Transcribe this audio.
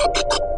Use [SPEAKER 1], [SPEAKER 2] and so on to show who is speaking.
[SPEAKER 1] you